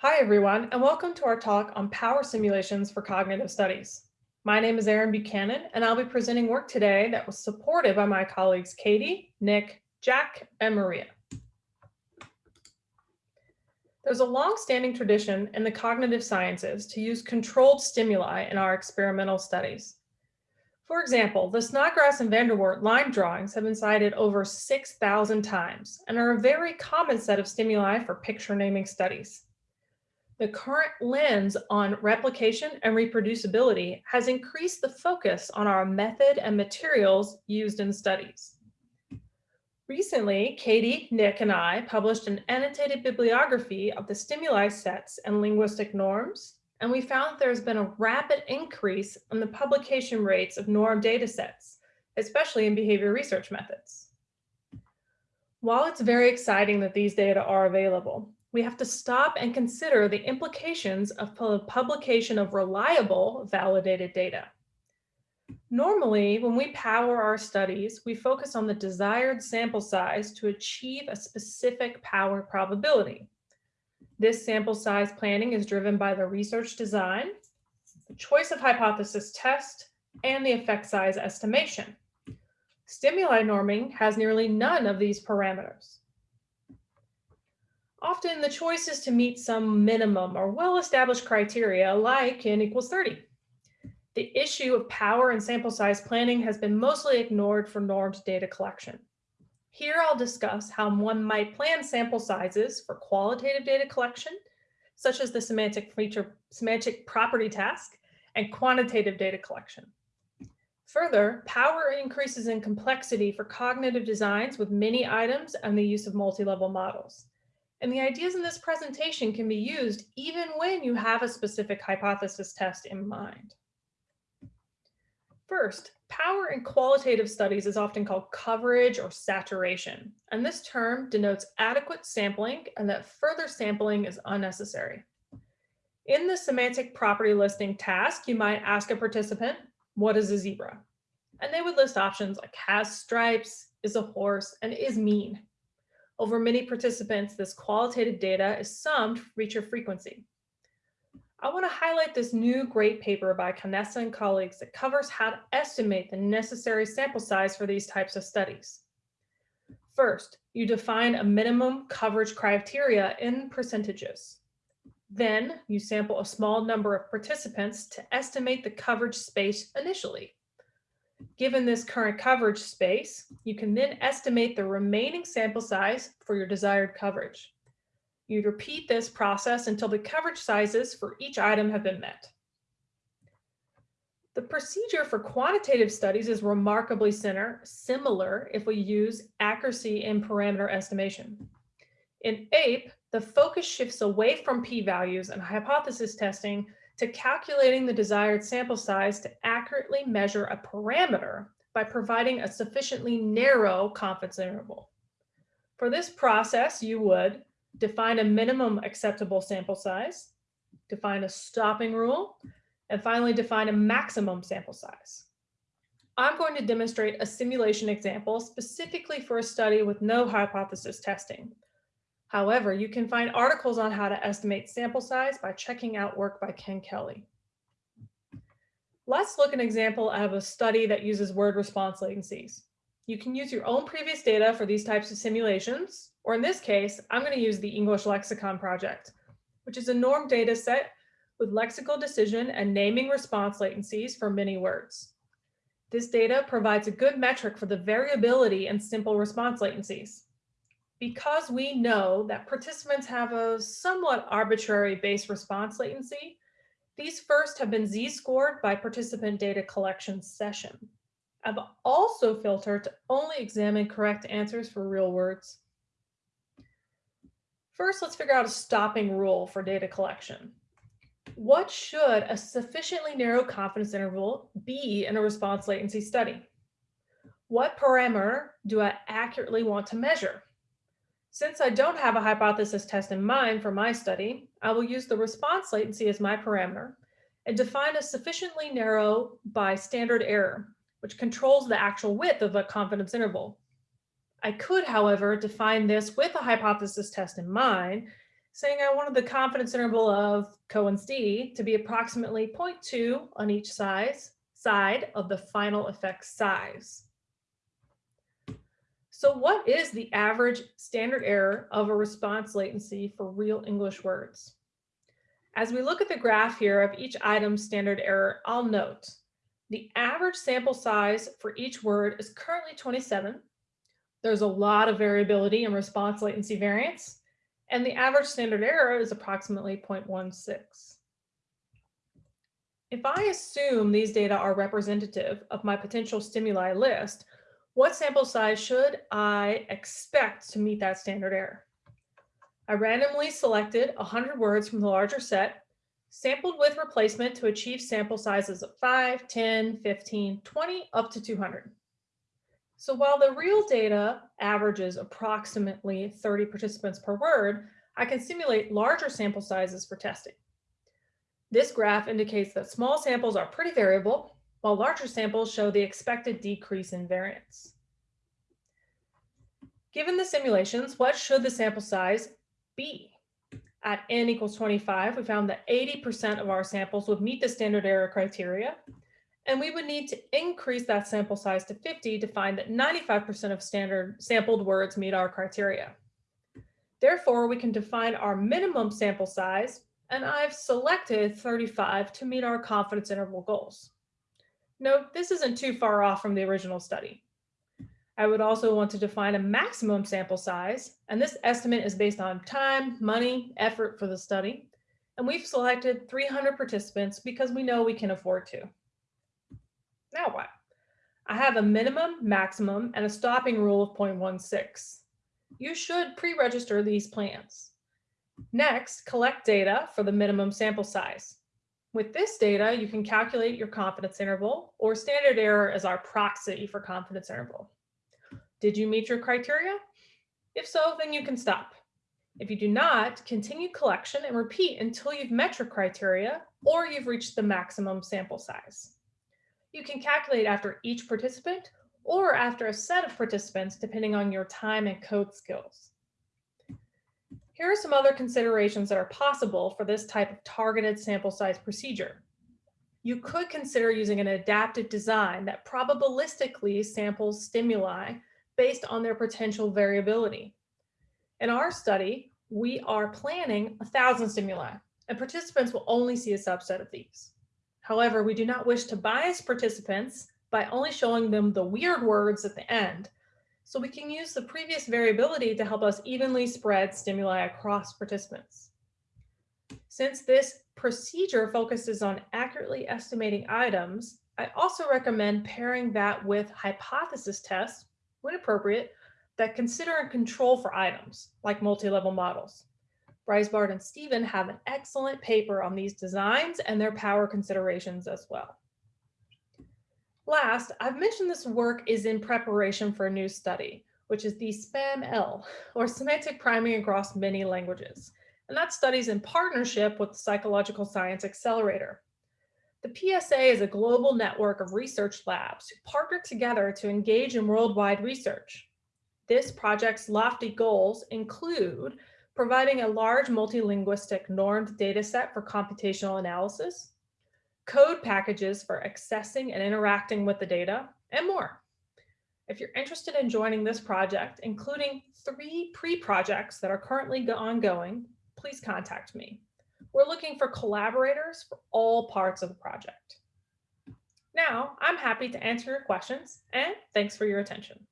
Hi, everyone, and welcome to our talk on power simulations for cognitive studies. My name is Erin Buchanan, and I'll be presenting work today that was supported by my colleagues Katie, Nick, Jack, and Maria. There's a long-standing tradition in the cognitive sciences to use controlled stimuli in our experimental studies. For example, the Snodgrass and Vanderwart line drawings have been cited over 6,000 times and are a very common set of stimuli for picture naming studies. The current lens on replication and reproducibility has increased the focus on our method and materials used in studies. Recently, Katie, Nick, and I published an annotated bibliography of the stimuli sets and linguistic norms, and we found there's been a rapid increase in the publication rates of norm data sets, especially in behavior research methods. While it's very exciting that these data are available, we have to stop and consider the implications of publication of reliable validated data. Normally, when we power our studies, we focus on the desired sample size to achieve a specific power probability. This sample size planning is driven by the research design, the choice of hypothesis test, and the effect size estimation. Stimuli norming has nearly none of these parameters. Often the choice is to meet some minimum or well-established criteria like n equals 30. The issue of power and sample size planning has been mostly ignored for normed data collection. Here I'll discuss how one might plan sample sizes for qualitative data collection, such as the semantic feature, semantic property task, and quantitative data collection. Further, power increases in complexity for cognitive designs with many items and the use of multi-level models. And the ideas in this presentation can be used even when you have a specific hypothesis test in mind. First, power in qualitative studies is often called coverage or saturation, and this term denotes adequate sampling and that further sampling is unnecessary. In the semantic property listing task, you might ask a participant, what is a zebra? And they would list options like has stripes, is a horse, and is mean. Over many participants, this qualitative data is summed for feature frequency. I want to highlight this new great paper by Canessa and colleagues that covers how to estimate the necessary sample size for these types of studies. First, you define a minimum coverage criteria in percentages. Then you sample a small number of participants to estimate the coverage space initially. Given this current coverage space, you can then estimate the remaining sample size for your desired coverage. You'd repeat this process until the coverage sizes for each item have been met. The procedure for quantitative studies is remarkably similar if we use accuracy in parameter estimation. In APE, the focus shifts away from p-values and hypothesis testing to calculating the desired sample size to accurately measure a parameter by providing a sufficiently narrow confidence interval. For this process, you would define a minimum acceptable sample size, define a stopping rule, and finally define a maximum sample size. I'm going to demonstrate a simulation example specifically for a study with no hypothesis testing. However, you can find articles on how to estimate sample size by checking out work by Ken Kelley. Let's look an example of a study that uses word response latencies. You can use your own previous data for these types of simulations, or in this case, I'm going to use the English Lexicon Project, which is a norm data set with lexical decision and naming response latencies for many words. This data provides a good metric for the variability in simple response latencies. Because we know that participants have a somewhat arbitrary base response latency, these first have been z-scored by participant data collection session. I've also filtered to only examine correct answers for real words. First, let's figure out a stopping rule for data collection. What should a sufficiently narrow confidence interval be in a response latency study? What parameter do I accurately want to measure? Since I don't have a hypothesis test in mind for my study, I will use the response latency as my parameter and define a sufficiently narrow by standard error, which controls the actual width of a confidence interval. I could, however, define this with a hypothesis test in mind, saying I wanted the confidence interval of Cohen's d to be approximately 0.2 on each size, side of the final effect size. So what is the average standard error of a response latency for real English words? As we look at the graph here of each item's standard error, I'll note the average sample size for each word is currently 27. There's a lot of variability in response latency variance, and the average standard error is approximately 0.16. If I assume these data are representative of my potential stimuli list, what sample size should I expect to meet that standard error? I randomly selected 100 words from the larger set, sampled with replacement to achieve sample sizes of 5, 10, 15, 20, up to 200. So while the real data averages approximately 30 participants per word, I can simulate larger sample sizes for testing. This graph indicates that small samples are pretty variable, while larger samples show the expected decrease in variance. Given the simulations, what should the sample size be? At n equals 25, we found that 80% of our samples would meet the standard error criteria, and we would need to increase that sample size to 50 to find that 95% of standard sampled words meet our criteria. Therefore, we can define our minimum sample size, and I've selected 35 to meet our confidence interval goals. Note, this isn't too far off from the original study. I would also want to define a maximum sample size, and this estimate is based on time, money, effort for the study. And we've selected 300 participants because we know we can afford to. Now what? I have a minimum, maximum, and a stopping rule of 0.16. You should pre-register these plans. Next, collect data for the minimum sample size. With this data, you can calculate your confidence interval or standard error as our proxy for confidence interval. Did you meet your criteria? If so, then you can stop. If you do not, continue collection and repeat until you've met your criteria or you've reached the maximum sample size. You can calculate after each participant or after a set of participants, depending on your time and code skills. Here are some other considerations that are possible for this type of targeted sample size procedure. You could consider using an adaptive design that probabilistically samples stimuli based on their potential variability. In our study, we are planning a thousand stimuli and participants will only see a subset of these. However, we do not wish to bias participants by only showing them the weird words at the end. So we can use the previous variability to help us evenly spread stimuli across participants. Since this procedure focuses on accurately estimating items, I also recommend pairing that with hypothesis tests when appropriate, that consider and control for items, like multi-level models. Brysbaert and Stevens have an excellent paper on these designs and their power considerations as well. Last, I've mentioned this work is in preparation for a new study, which is the SPAM-L, or Semantic Priming Across Many Languages. And that study's in partnership with the Psychological Science Accelerator. The PSA is a global network of research labs who partner together to engage in worldwide research. This project's lofty goals include providing a large multilinguistic normed dataset for computational analysis, code packages for accessing and interacting with the data, and more. If you're interested in joining this project, including three pre-projects that are currently ongoing, please contact me. We're looking for collaborators for all parts of the project. Now, I'm happy to answer your questions and thanks for your attention.